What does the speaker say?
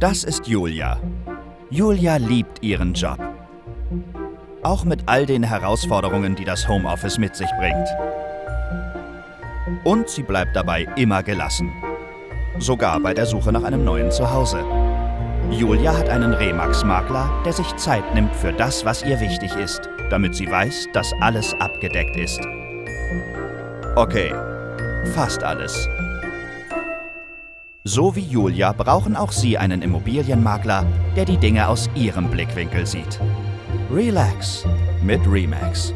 Das ist Julia. Julia liebt ihren Job. Auch mit all den Herausforderungen, die das Homeoffice mit sich bringt. Und sie bleibt dabei immer gelassen. Sogar bei der Suche nach einem neuen Zuhause. Julia hat einen Remax-Makler, der sich Zeit nimmt für das, was ihr wichtig ist, damit sie weiß, dass alles abgedeckt ist. Okay, fast alles. So wie Julia brauchen auch Sie einen Immobilienmakler, der die Dinge aus Ihrem Blickwinkel sieht. Relax mit Remax.